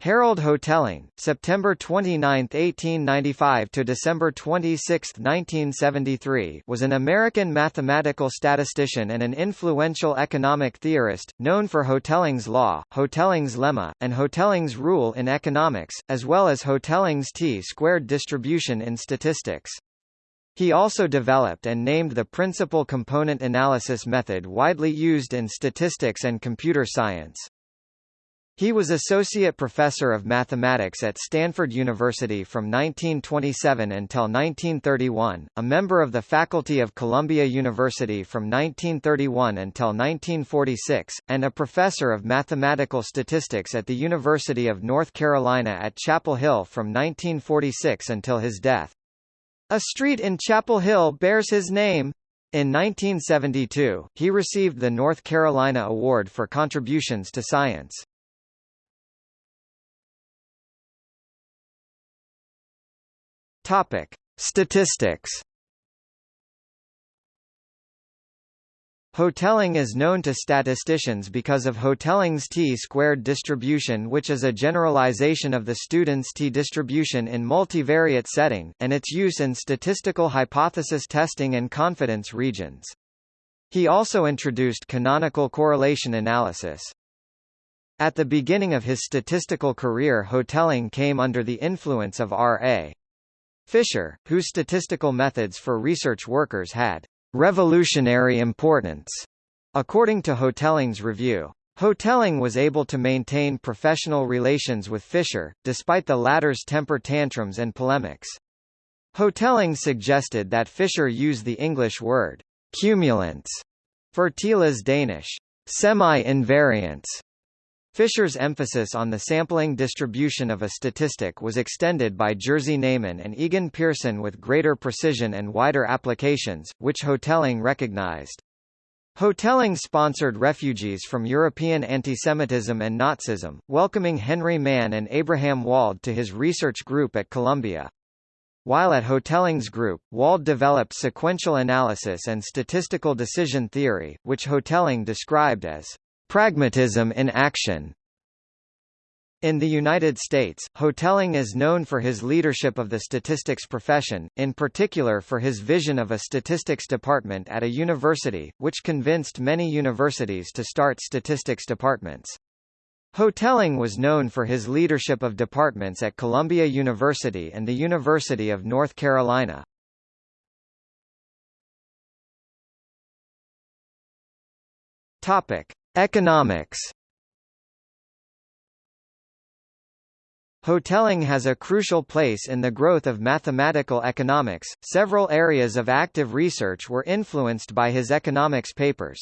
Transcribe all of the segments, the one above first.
Harold Hotelling, September 29, 1895 to December 26, 1973, was an American mathematical statistician and an influential economic theorist, known for Hotelling's law, Hotelling's lemma, and Hotelling's rule in economics, as well as Hotelling's t-squared distribution in statistics. He also developed and named the principal component analysis method widely used in statistics and computer science. He was Associate Professor of Mathematics at Stanford University from 1927 until 1931, a member of the faculty of Columbia University from 1931 until 1946, and a professor of mathematical statistics at the University of North Carolina at Chapel Hill from 1946 until his death. A street in Chapel Hill bears his name. In 1972, he received the North Carolina Award for contributions to science. Topic: Statistics. Hotelling is known to statisticians because of Hotelling's t-squared distribution which is a generalization of the student's t-distribution in multivariate setting, and its use in statistical hypothesis testing and confidence regions. He also introduced canonical correlation analysis. At the beginning of his statistical career Hotelling came under the influence of R.A. Fisher, whose statistical methods for research workers had revolutionary importance, according to Hotelling's review. Hotelling was able to maintain professional relations with Fisher, despite the latter's temper tantrums and polemics. Hotelling suggested that Fisher use the English word cumulants for Thiele's Danish semi-invariants Fisher's emphasis on the sampling distribution of a statistic was extended by Jerzy Neyman and Egon Pearson with greater precision and wider applications, which Hotelling recognized. Hotelling sponsored refugees from European antisemitism and Nazism, welcoming Henry Mann and Abraham Wald to his research group at Columbia. While at Hotelling's group, Wald developed sequential analysis and statistical decision theory, which Hotelling described as Pragmatism in action in the United States, Hotelling is known for his leadership of the statistics profession, in particular for his vision of a statistics department at a university, which convinced many universities to start statistics departments. Hotelling was known for his leadership of departments at Columbia University and the University of North Carolina. Topic: Economics Hotelling has a crucial place in the growth of mathematical economics. Several areas of active research were influenced by his economics papers.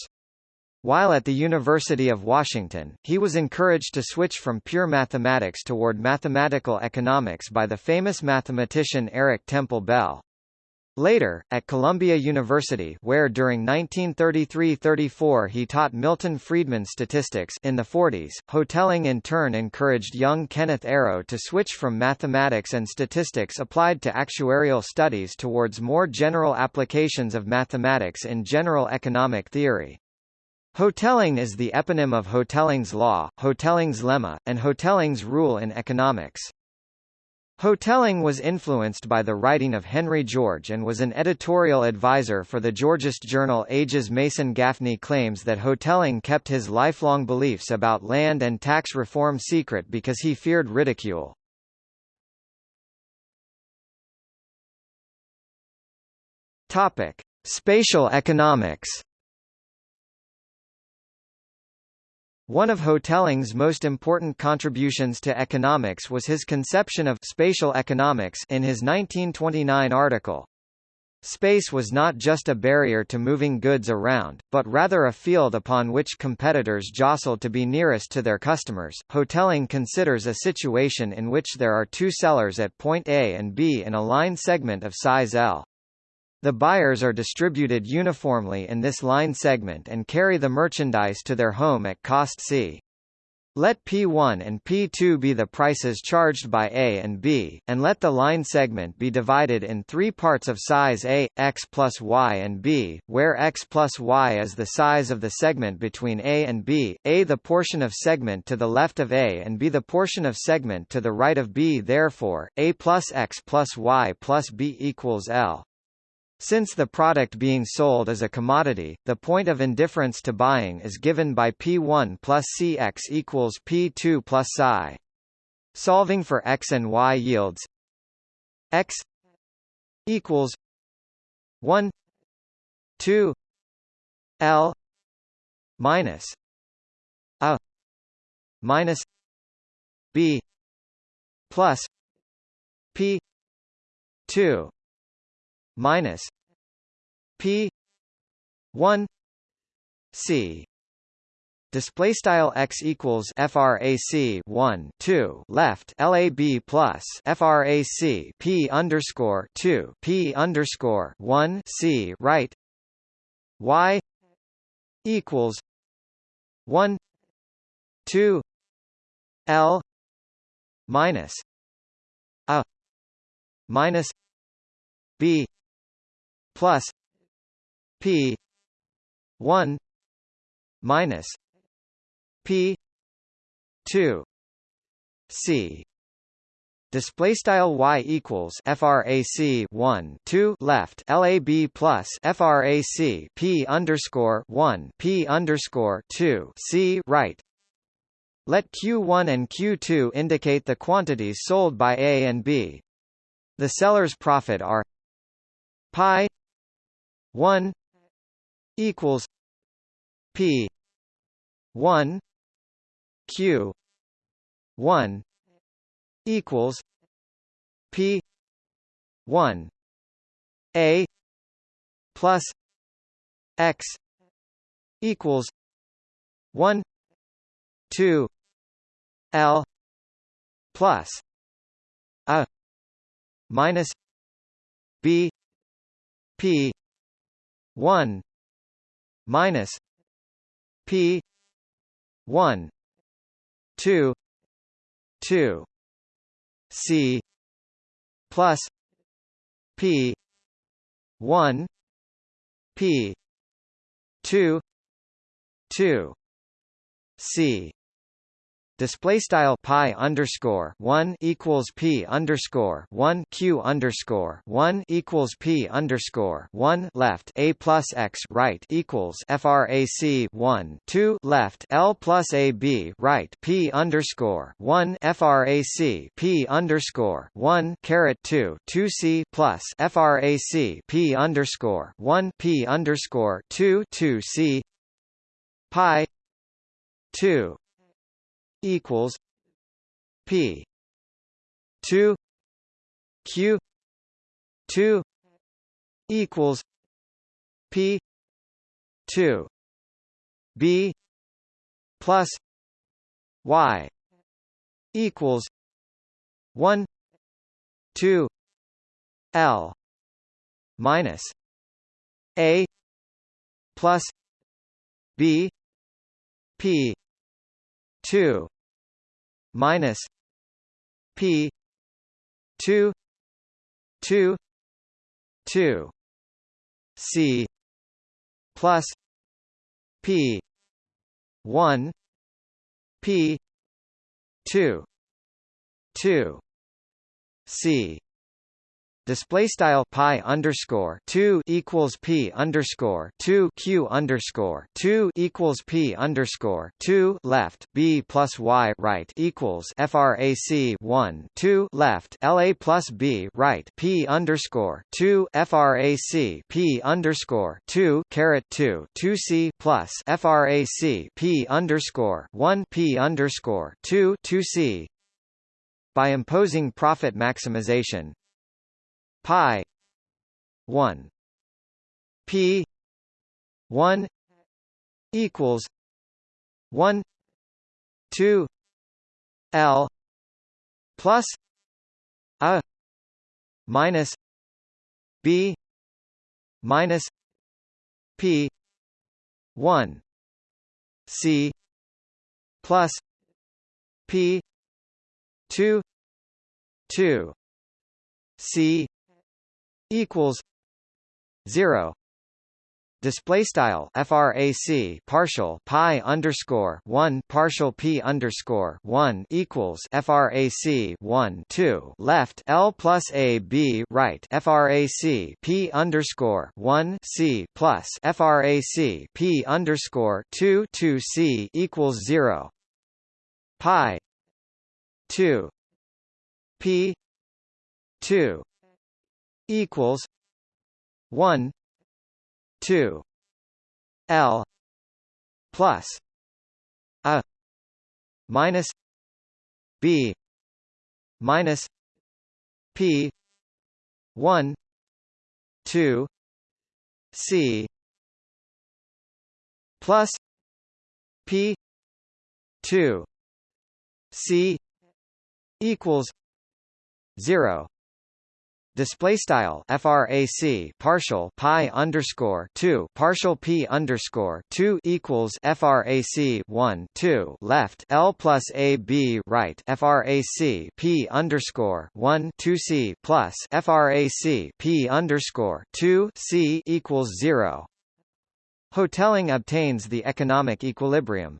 While at the University of Washington, he was encouraged to switch from pure mathematics toward mathematical economics by the famous mathematician Eric Temple Bell. Later, at Columbia University where during 1933–34 he taught Milton Friedman statistics in the 40s, Hotelling in turn encouraged young Kenneth Arrow to switch from mathematics and statistics applied to actuarial studies towards more general applications of mathematics in general economic theory. Hotelling is the eponym of Hotelling's law, Hotelling's lemma, and Hotelling's rule in economics. Hotelling was influenced by the writing of Henry George and was an editorial advisor for the Georgist journal Ages Mason Gaffney claims that Hotelling kept his lifelong beliefs about land and tax reform secret because he feared ridicule. Topic: Spatial economics One of Hotelling's most important contributions to economics was his conception of spatial economics in his 1929 article. Space was not just a barrier to moving goods around, but rather a field upon which competitors jostle to be nearest to their customers. Hotelling considers a situation in which there are two sellers at point A and B in a line segment of size L. The buyers are distributed uniformly in this line segment and carry the merchandise to their home at cost C. Let P1 and P2 be the prices charged by A and B, and let the line segment be divided in three parts of size A, x plus y and B, where x plus y is the size of the segment between A and B, A the portion of segment to the left of A and B the portion of segment to the right of B therefore, A plus x plus y plus B equals L. Since the product being sold is a commodity, the point of indifference to buying is given by P1 plus Cx equals P2 plus Psi. Solving for x and y yields x equals 1 2 L minus a minus b plus p 2 minus P one C. Display style x equals frac 1 2 left lab plus frac p underscore 2 p underscore 1 c right. Y equals 1 2 l minus a minus b plus P one minus P two C Display style y equals frac 1 2 left lab plus frac p underscore 1 p underscore 2 c right. Let Q1 and Q2 indicate the quantities sold by A and B. The seller's profit are pi 1 equals p 1 q 1 equals p 1 a plus x equals 1 2 l plus a minus b p 1 minus p 1 2 2 c plus p 1 p 2 2 c display style pi underscore one equals p underscore one q underscore one equals p underscore one left a plus x right equals frac one two left l plus a b right p underscore one frac p underscore one caret two two c plus frac p underscore one p underscore two two c pi two equals P two Q two equals P two B plus Y equals one two L minus A plus B P two minus P two two two C plus P one P two two C display style pi underscore two equals p underscore two q underscore two equals p underscore two left b plus y right equals frac one two left la plus b right p underscore two frac p underscore two caret two two c plus frac p underscore one p underscore two two c. By imposing profit maximization pi 1 p 1 equals 1 2 l plus a minus b minus p 1 c plus P two two C equals zero. Display style frac partial pi underscore 1 partial p underscore 1 equals frac 1 2 left l plus a b right frac p underscore 1 c plus frac p underscore 2 2 c equals 0 pi 2 p 2 equals 1 2 L plus a minus B minus P 1 2 C plus P 2 C equals 0 display style frac partial pi underscore 2 partial p underscore 2 equals frac 1 2 left l plus a b right frac p underscore 1 2 c plus frac p underscore 2 c equals 0 Hotelling obtains the economic equilibrium.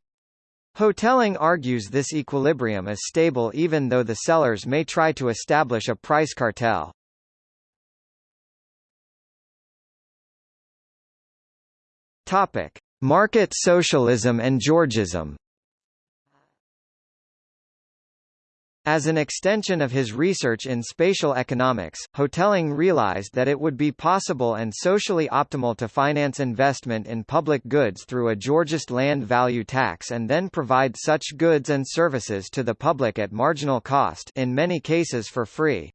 Hotelling argues this equilibrium is stable even though the sellers may try to establish a price cartel. Topic: Market socialism and Georgism. As an extension of his research in spatial economics, Hotelling realized that it would be possible and socially optimal to finance investment in public goods through a Georgist land value tax and then provide such goods and services to the public at marginal cost in many cases for free.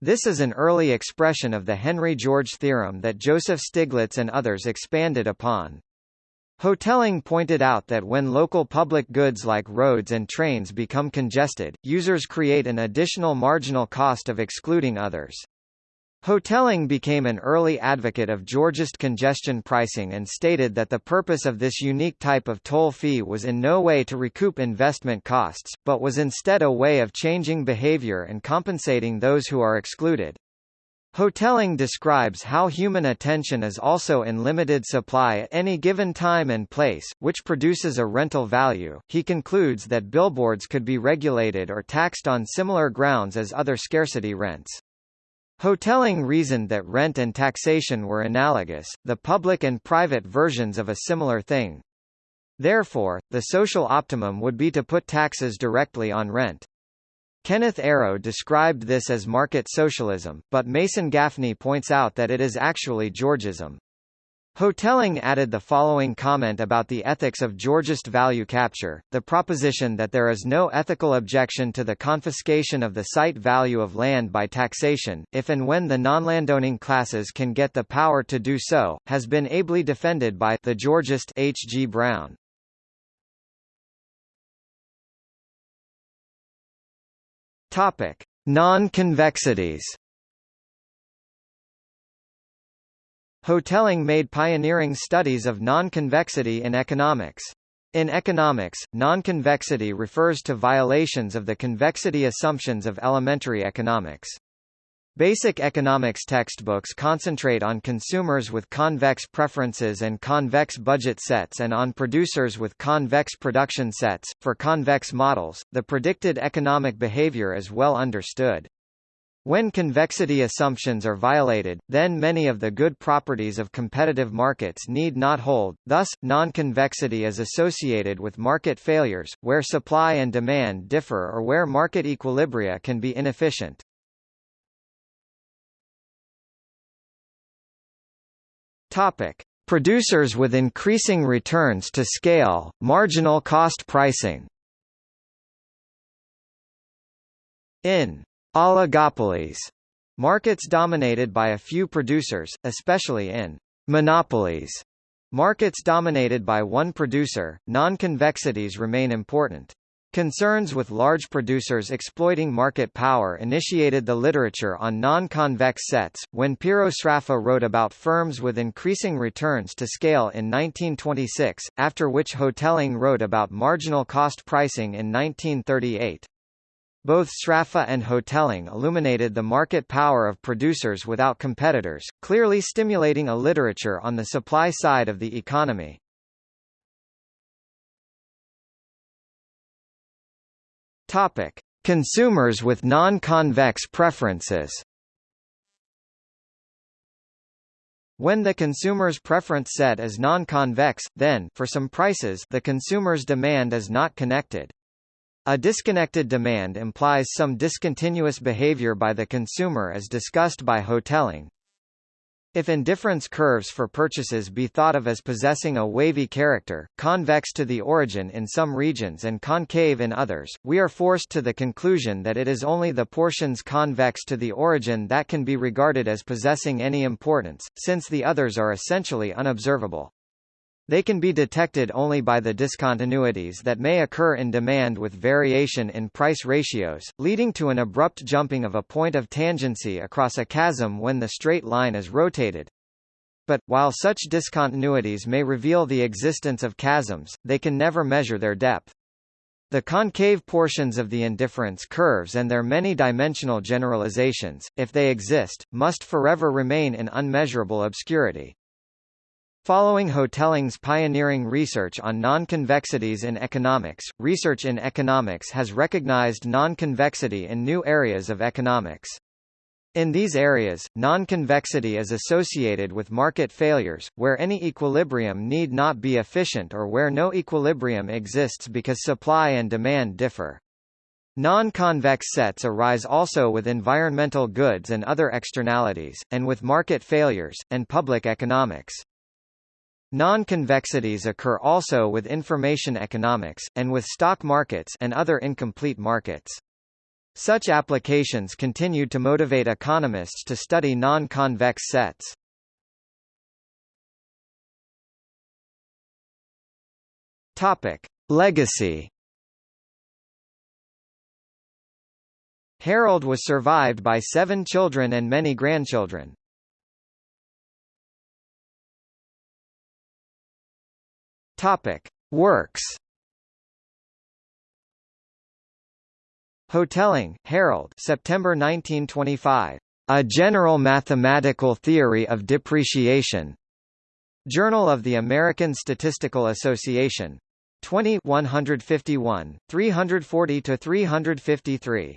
This is an early expression of the Henry George theorem that Joseph Stiglitz and others expanded upon. Hotelling pointed out that when local public goods like roads and trains become congested, users create an additional marginal cost of excluding others. Hotelling became an early advocate of Georgist congestion pricing and stated that the purpose of this unique type of toll fee was in no way to recoup investment costs, but was instead a way of changing behavior and compensating those who are excluded. Hotelling describes how human attention is also in limited supply at any given time and place, which produces a rental value. He concludes that billboards could be regulated or taxed on similar grounds as other scarcity rents. Hotelling reasoned that rent and taxation were analogous, the public and private versions of a similar thing. Therefore, the social optimum would be to put taxes directly on rent. Kenneth Arrow described this as market socialism, but Mason Gaffney points out that it is actually Georgism. Hotelling added the following comment about the ethics of Georgist value capture, the proposition that there is no ethical objection to the confiscation of the site value of land by taxation, if and when the non-landowning classes can get the power to do so, has been ably defended by the Georgist H. G. Brown. Topic: Non-convexities Hotelling made pioneering studies of non-convexity in economics. In economics, non-convexity refers to violations of the convexity assumptions of elementary economics. Basic economics textbooks concentrate on consumers with convex preferences and convex budget sets and on producers with convex production sets. For convex models, the predicted economic behavior is well understood. When convexity assumptions are violated, then many of the good properties of competitive markets need not hold, thus, non-convexity is associated with market failures, where supply and demand differ or where market equilibria can be inefficient. Topic. Producers with increasing returns to scale, marginal cost pricing In Oligopolies markets dominated by a few producers, especially in monopolies markets dominated by one producer, non-convexities remain important. Concerns with large producers exploiting market power initiated the literature on non-convex sets, when Piero Sraffa wrote about firms with increasing returns to scale in 1926, after which Hotelling wrote about marginal cost pricing in 1938. Both Sraffa and Hotelling illuminated the market power of producers without competitors, clearly stimulating a literature on the supply side of the economy. Topic: Consumers with non-convex preferences. When the consumer's preference set is non-convex, then for some prices the consumer's demand is not connected. A disconnected demand implies some discontinuous behavior by the consumer as discussed by Hotelling. If indifference curves for purchases be thought of as possessing a wavy character, convex to the origin in some regions and concave in others, we are forced to the conclusion that it is only the portions convex to the origin that can be regarded as possessing any importance, since the others are essentially unobservable. They can be detected only by the discontinuities that may occur in demand with variation in price ratios, leading to an abrupt jumping of a point of tangency across a chasm when the straight line is rotated. But, while such discontinuities may reveal the existence of chasms, they can never measure their depth. The concave portions of the indifference curves and their many-dimensional generalizations, if they exist, must forever remain in unmeasurable obscurity. Following Hotelling's pioneering research on non-convexities in economics, research in economics has recognized non-convexity in new areas of economics. In these areas, non-convexity is associated with market failures, where any equilibrium need not be efficient or where no equilibrium exists because supply and demand differ. Non-convex sets arise also with environmental goods and other externalities, and with market failures, and public economics. Non-convexities occur also with information economics, and with stock markets and other incomplete markets. Such applications continue to motivate economists to study non-convex sets. Topic: Legacy. Harold was survived by seven children and many grandchildren. Topic: Works. Hotelling, Harold. September 1925. A General Mathematical Theory of Depreciation. Journal of the American Statistical Association. 20 151, 340 to 353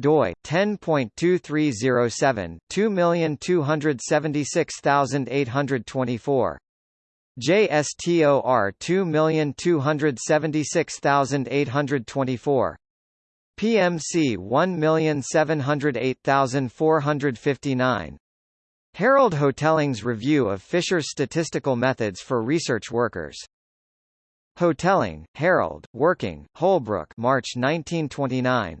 doi 10.2307 2276824 JSTOR 2276824 PMC 1708459 Harold Hotelling's Review of Fisher's Statistical Methods for Research Workers. Hotelling, Harold, Working, Holbrook March 1929.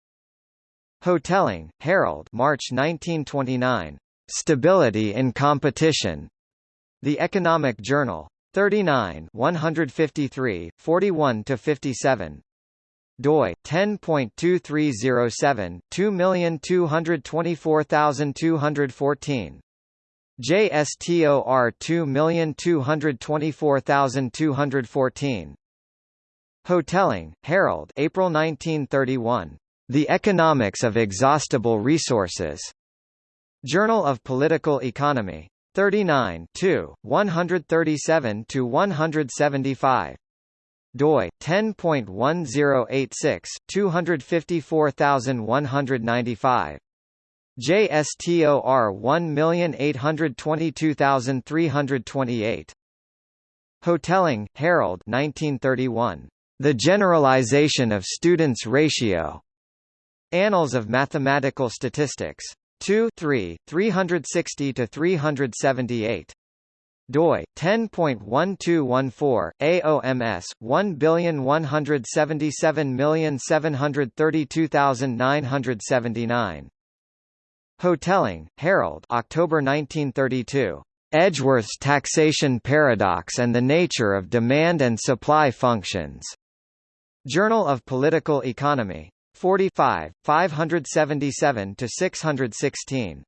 Hotelling, Harold March 1929. Stability in Competition. The Economic Journal. 39 153, 41–57 doi 10.2307 2224214 JSTOR 2224214 Hotelling, Harold April 1931. The Economics of Exhaustible Resources. Journal of Political Economy. 39 2, 137 to 175 doi 10.1086 254195 JSTOR 1822328 Hotelling, Harold 1931. The Generalization of Students' Ratio. Annals of Mathematical Statistics. 2 3, 360 to 378 doi 10.1214 AOMS 11777332979 Hotelling Harold October 1932 Edgeworth's taxation paradox and the nature of demand and supply functions. Journal of Political Economy 45, 577 to 616.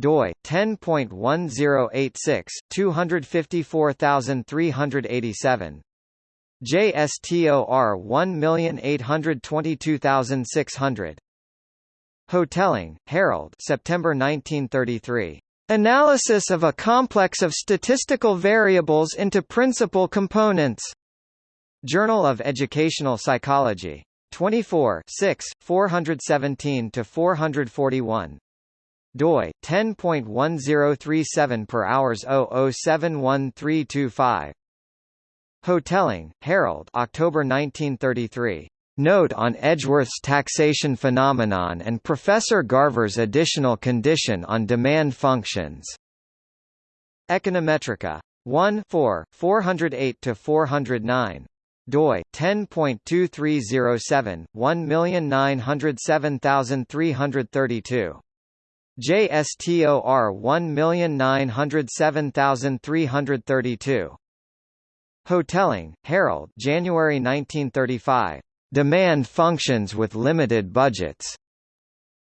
DOI 10.1086 254387. JSTOR 1822600. Hotelling, Harold September 1933. Analysis of a complex of statistical variables into principal components. Journal of Educational Psychology. 24 6, 417 to 441 doi 10.1037 per hours 0071325 Hotelling, Harold October 1933. Note on Edgeworth's taxation phenomenon and Professor Garver's additional condition on demand functions. Econometrica. 1 4, 408–409 doi 10.2307 1907332 JSTOR 1907332 Hotelling, Harold January 1935. Demand functions with limited budgets.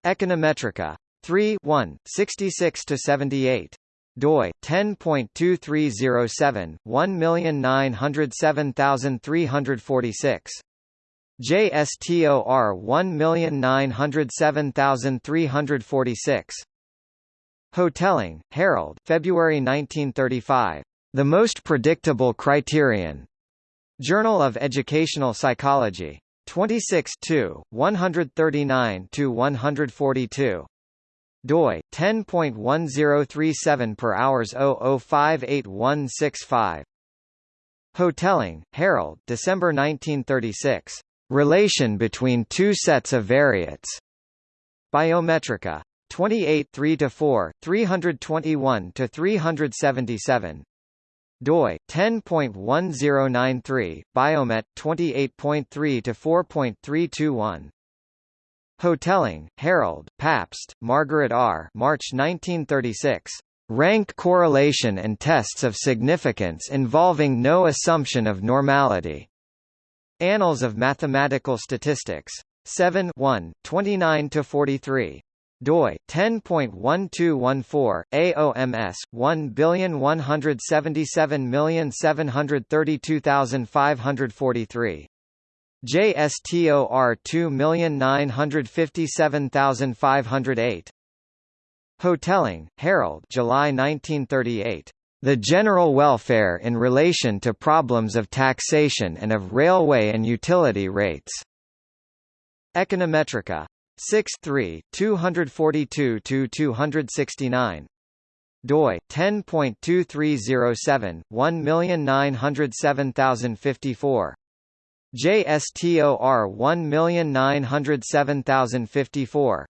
Econometrica. 3 1, 66–78 doi 10.2307 1907346 JSTOR 1907346 Hotelling, Harold February 1935. The Most Predictable Criterion. Journal of Educational Psychology. 26 139 142 doi 10.1037 per hours 00581165 Hotelling, Harold December 1936. Relation between two sets of variates. Biometrika. 28 3–4, 321–377 doi 10.1093 biomet 28.3 to 4.321 Hotelling, Harold, Pabst, Margaret R. March 1936. Rank correlation and tests of significance involving no assumption of normality. Annals of Mathematical Statistics. 7 1, 29–43 doi 10.1214 AOMS 11777732543 JSTOR 2957508 Hotelling, Harold July 1938. The General Welfare in Relation to Problems of Taxation and of Railway and Utility Rates. Econometrica. 6 3, 242–269 doi 10.2307 1907054 JSTOR 1907054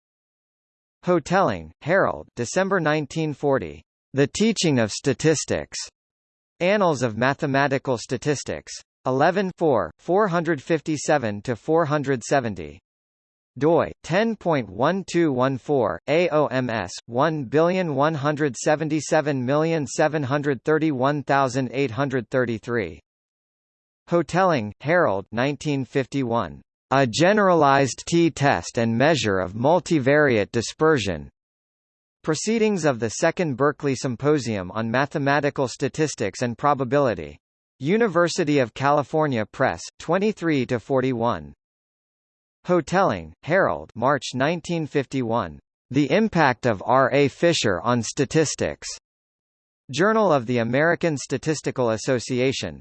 Hotelling, Harold December 1940. The Teaching of Statistics. Annals of Mathematical Statistics. 11 4, 457–470 doi 10.1214 AOMS 11777731833 Hotelling, Harold 1951 A generalized t-test and measure of multivariate dispersion Proceedings of the Second Berkeley Symposium on Mathematical Statistics and Probability. University of California Press, 23 to 41. Hotelling, Harold. March 1951. The Impact of R. A. Fisher on Statistics. Journal of the American Statistical Association.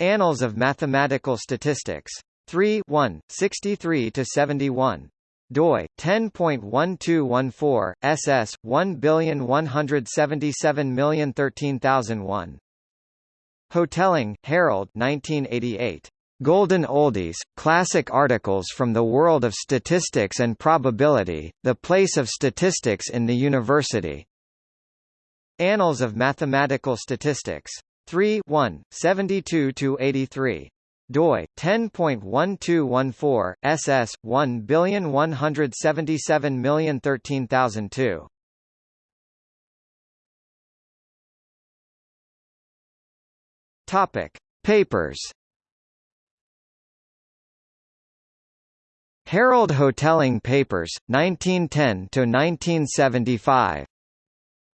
Annals of Mathematical Statistics. 3 1, 63–71 doi 10.1214 ss 1177001 Hotelling, Harold 1988 Golden Oldies, Classic Articles from the World of Statistics and Probability, The Place of Statistics in the University. Annals of Mathematical Statistics. 3 1, 72–83 doi 10.1214 ss 11770013002 topic papers. Harold Hotelling Papers 1910 to 1975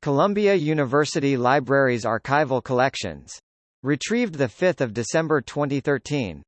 Columbia University Libraries archival collections. Retrieved 5 December 2013